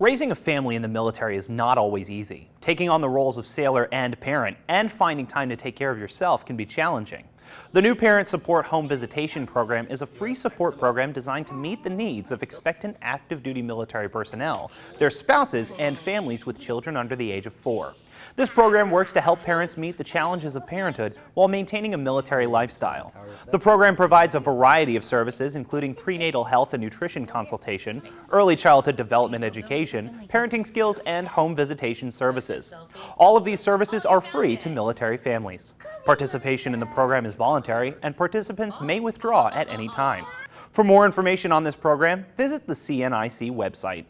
Raising a family in the military is not always easy. Taking on the roles of sailor and parent and finding time to take care of yourself can be challenging. The new Parent Support Home Visitation Program is a free support program designed to meet the needs of expectant active duty military personnel, their spouses, and families with children under the age of four. This program works to help parents meet the challenges of parenthood while maintaining a military lifestyle. The program provides a variety of services, including prenatal health and nutrition consultation, early childhood development education, parenting skills, and home visitation services. All of these services are free to military families. Participation in the program is voluntary, and participants may withdraw at any time. For more information on this program, visit the CNIC website.